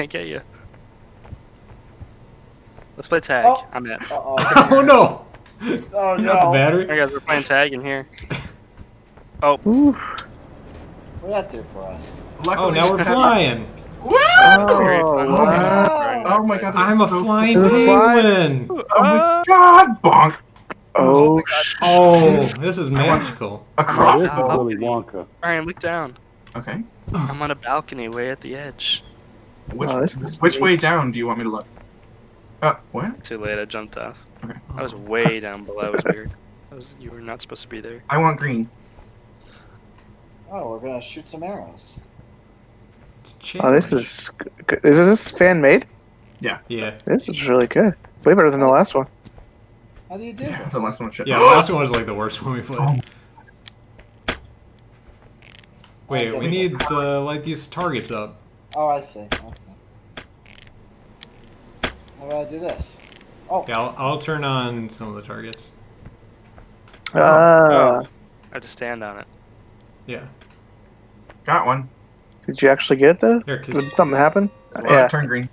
can't get you. Let's play tag. Oh. I'm in. Uh-oh. Oh no! Oh You got the no. battery? Hey guys, we're playing tag in here. Ooh. What that do for us? Oh, Luckily, Oh, now we're flying. Woo! Very Oh, oh wow. Oh my god, I'm a so flying There's penguin. Oh my uh, god, bonk! Oh, oh, oh, this is magical. Across this the. Willy Wonka. Ryan, look down. Okay. I'm on a balcony way at the edge. Which, Oh, which way down do you want me to look? Uh, what? Too late, I jumped off. Okay. I was way down below. It was weird. I was, you were not supposed to be there. I want green. Oh, we're gonna shoot some arrows. Oh, this challenge. is good. Is this fan made? Yeah. Yeah. This is really good. Way better than the last one. How do you do Yeah, the last one shit. Yeah, the last one was like the worst one we played. Oh. Wait, Oh, we need to light these targets up. Oh, I see. Okay. How do I do this? Oh, Yeah, I'll, I'll turn on some of the targets. Ah, I have to stand on it. Yeah. Got one. did you actually get it though? Here, Did something happen? Uh, yeah. Turn green.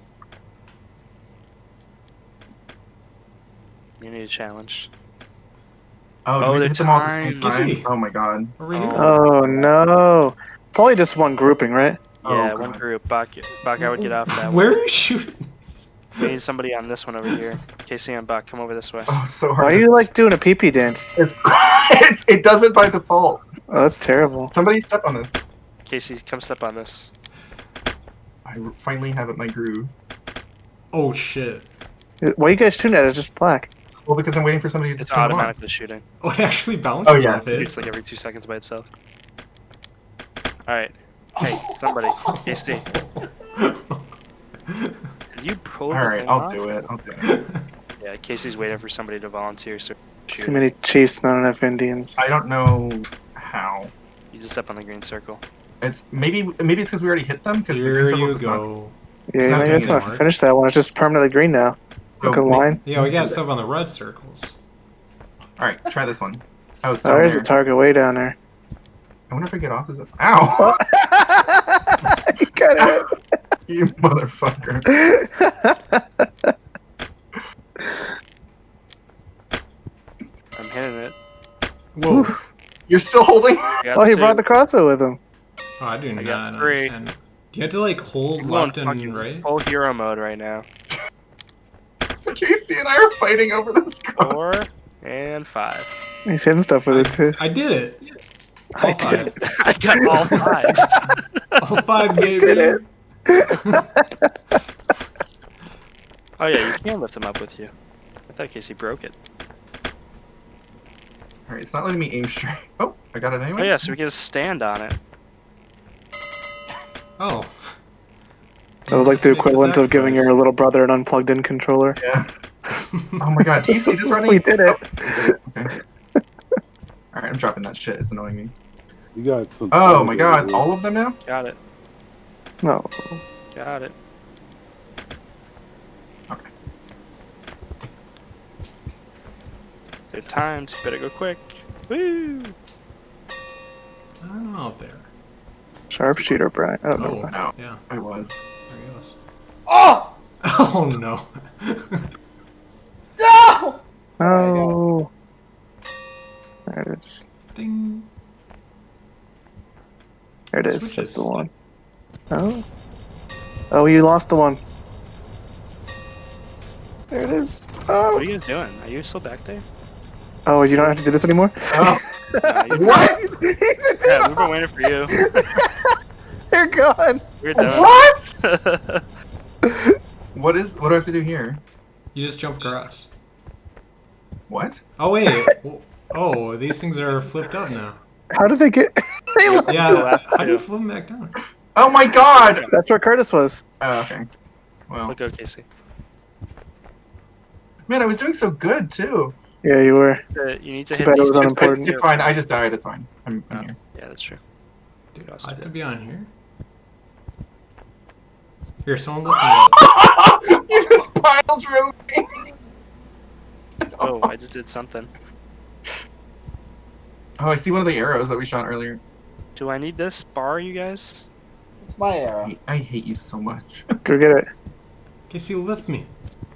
You need a challenge. Oh, Oh, they're hit them all at the same timed. time? Oh my god. Oh. Oh no. Probably just one grouping, right? Oh, Yeah, one God. group. Bach, Bach, I would get off that one. Where are you shooting? We need somebody on this one over here. Casey and Bach, come over this way. Oh, so hard. Why hard. are you like doing a pee pee dance? It's, it, it does it by default. Oh, that's terrible. Somebody step on this. Casey, come step on this. I finally have it my groove. Oh shit. Why are you guys shooting at it? It's just black. Well, because I'm waiting for somebody to It's turn it on. automatically shooting. Oh, it actually oh, bounces Oh, yeah. off it. It's like every two seconds by itself. Alright. Hey, somebody. Casey, did you pull the Alright, thing I'll off? do it. I'll do it. Yeah, Casey's waiting for somebody to volunteer, so Too many chiefs, not enough Indians. I don't know how. You just step on the green circle. It's maybe maybe it's because we already hit them. Because the Here green circle you does not- go. Yeah, It's you not know, you doing guys want it, to finish that one. It's just permanently green now. So Look a may- line. Yeah, we got stuff on the red circles. All right, try this one. Oh, it's Oh, there's there. a target way down there. I wonder if I get off. Is it? Ow! you got you motherfucker! I'm hitting it. Whoa. You're still holding? I oh, he two. brought the crossbow with him. Oh, I do I not got three. understand. Do you have to like hold I'm going left and right? full hero mode right now. Casey and I are fighting over this cross. Four and five. He's hitting stuff with it too. I did it. I All did five. I got all five. All five, baby. did it. oh yeah, you can lift them up with you. I thought Casey broke it. All right, it's not letting me aim straight. Oh, I got it anyway. Oh yeah, so we can stand on it. Oh. That was like the equivalent of giving your little brother an unplugged in controller. Yeah. Oh my god, do you see this running? We did it. Oh, we did it. Okay. All right, I'm dropping that shit. It's annoying me. You got Oh my god, all of them now? Got it. No. Got it. Okay. They're timed. Better go quick. Woo! Ah, I don't know out there. Sharpshooter, Brian. Oh, never Oh, mind. No. yeah. I was. There he goes. oh Oh no. no! Oh. There it is. Ding. There it is. Switches. That's the one. Oh. Oh, you lost the one. There it is. Oh. What are you guys doing? Are you still back there? Oh, you don't have to do this anymore? Oh, No, you- what? He's a yeah, we've been waiting for you. You're gone. We're done. What? What is? What do I have to do here? You just jump across. What? Oh wait. Oh, these things are flipped up now. How did they get? they left. Yeah. left, How do you flip them back down? Oh my god! That's where Curtis was. Oh, okay. Well, Look, go, Casey. man, I was doing so good too. Yeah, you were. Uh, You need to Too hit bad it these was two. unimportant. It's, it's fine. I just died. It's fine. I'm, I'm Oh. here. Yeah, that's true. Dude, Us I have to be on here. Here, someone look me you just pile drove me. Oh, I just did something. Oh, I see one of the arrows that we shot earlier. Do I need this bar, you guys? It's my I era. hate, I hate you so much. Go get it. Casey, lift me.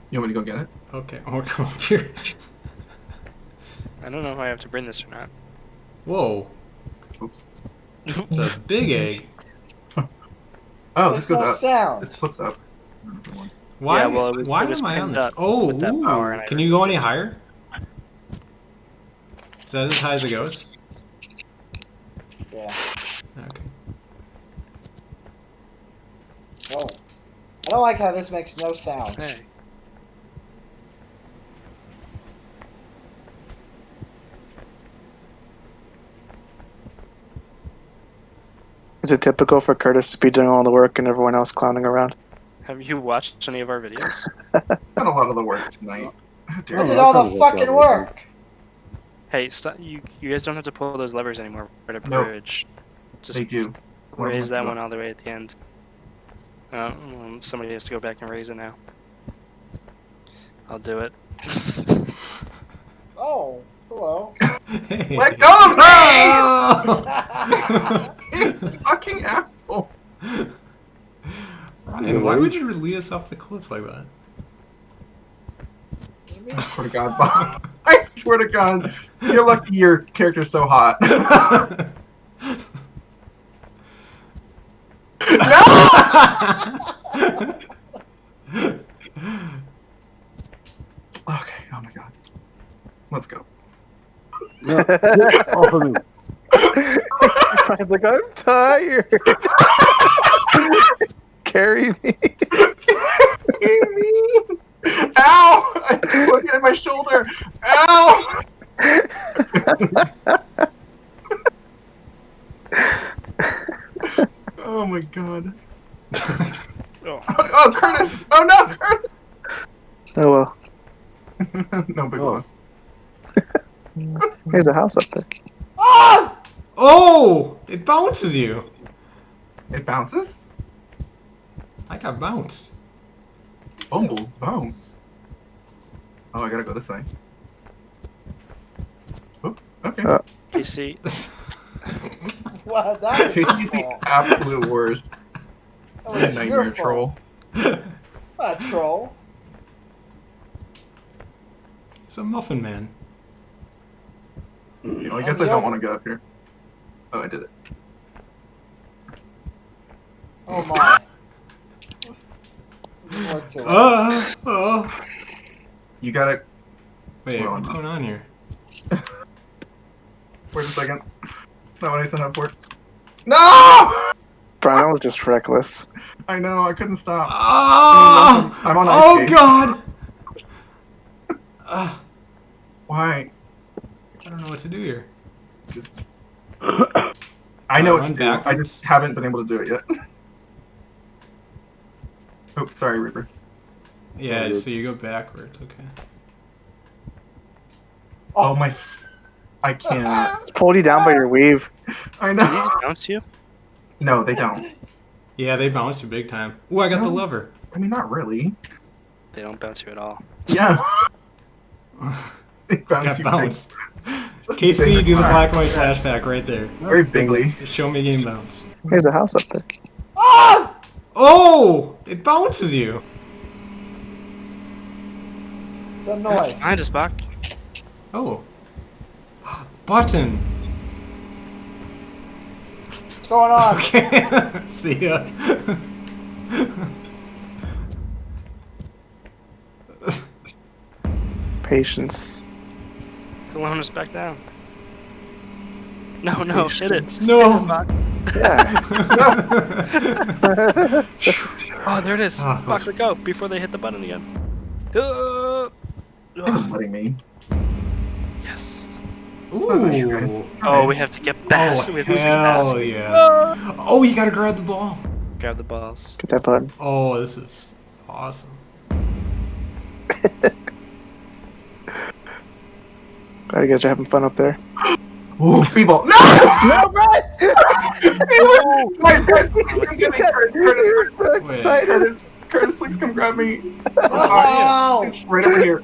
You want me to go get it? Okay, I'm gonna come up here. I don't know if I have to bring this or not. Whoa, Oops. it's a big egg. Oh, There's this goes no up. sound. This flips up. Why? Yeah, well, it was- why it am I on this? up Oh, ooh. power and I can you go any higher? Is that as high as it goes? Yeah. Okay. Oh. I don't like how this makes no sound. Hey. Is it typical for Curtis to be doing all the work and everyone else clowning around? Have you watched any of our videos? Done a lot of the work tonight. How I did all the fucking work. Hey, stop, you you guys don't have to pull those levers anymore for the No. bridge. Just They do. raise that one all the way at the end. Uh, somebody has to go back and raise it now. I'll do it. Oh, hello. Hey. Let go of me! Oh! Fucking asshole. Ryan, why would you lead us off the cliff like that? I swear to God, Bob. I swear to God. You're lucky your character's so hot. Okay, oh my God. Let's go. Off of me. Brian's like, I'm tired. Carry me. Carry me. Ow! I'm looking at my shoulder. Ow! oh my god. Oh, Oh, oh Curtis! Oh no, Curtis! Oh well. no big Oh. loss. There's a house up there. Ah! oh! It bounces you. It bounces? I got bounced. Bumbles bounce. Oh, I gotta go this way. Oh, okay. Uh. PC. Wow, that He's was the absolute worst. That was Nightmare fault. troll. Not troll. It's a muffin man. You know, I guess I don't want to get up here. Oh, I did it. Oh my. Didn't work too well. Uh, oh. You gotta. Wait, Well, what's I'm- going on here? Wait a second. It's not what I signed up for. No! Brian was just reckless. I know, I couldn't stop. Oh! I'm on ice Oh skates. god! Uh, Why? I don't know what to do here. Just. I know what to Run do. I just haven't been able to do it yet. Oh, sorry, Reaper. Yeah, Oh, so you go backwards, okay. Oh my. F- I can't. It's pulled you down by your weave. I Did he know. just bounce you? No, they don't. Yeah, they bounce you big time. Ooh, I got the No. lever. I mean, not really. They don't bounce you at all. Yeah. They bounce got bounced. Casey, do the black and white flashback right there. Very bigly. Just show me game bounce. There's a house up there. Ah! Oh! It bounces you! It's a noise. Behind us, Bach. Oh. Button! What's going on? Okay, see ya. Patience. Alone us back down. No, no, hit it. No. Hit it, Bach. Yeah. Oh, there it is. Bach, close. let go before they hit the button again. Uh, They're just letting me. yes. Ooh. Oh, we have to get past. Oh, we have to skip hell past. yeah. Ah. Oh, you gotta grab the ball. Grab the balls. Get that button. Oh, this is awesome. Glad you guys are having fun up there. Ooh, people. No! No, Brett! Guys, guys, please come get me. Curtis, Curtis, so Wait. Curtis, Curtis, please come grab me. No! It's right over here.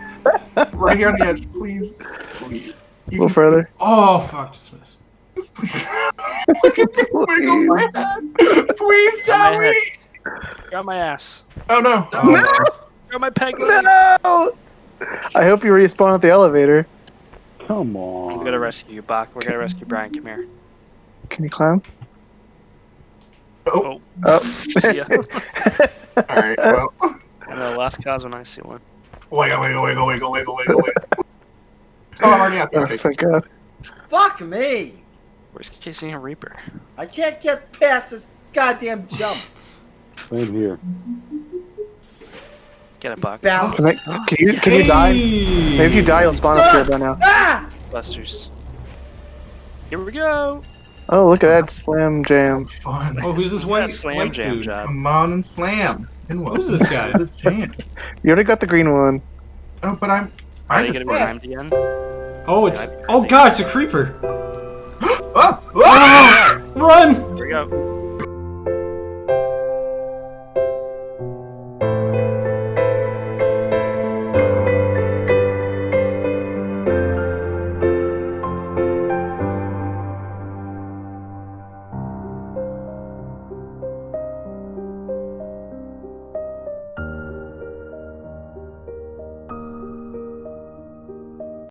Right here on the edge, please. Please. A little can- further. Oh, fuck, just missed. Please, please. Wiggle my head. Please, Got my Joey. Got my ass. Oh no. No. Got my peg leg. No! I hope you respawn at the elevator. Come I'm on. gonna rescue you, Bach. We're gonna rescue Brian. Come here. Can you climb? Oh, Oh. oh. See ya. all right. Well, I know. Last cause when I see one. wiggle, wiggle, wiggle, wiggle, wiggle, wiggle, wiggle. Oh, I'm already out oh, there. thank God. Fuck me! Where's Casey and Reaper? I can't get past this goddamn jump. Same here. Get a buck. Bounce. Can, I, can you can you die? Maybe if you die, you'll spawn up here by now. Ah! Busters. Here we go. Oh, look at that slam jam. Fun. Oh, who's this That white slam white jam dude? job. Come on and slam. And Who's this guy? The jam. You already got the green one. Oh, but I'm. Are I you just, gonna be timed again? Oh, it's oh god, it's a creeper! oh, oh! Run! Here we go.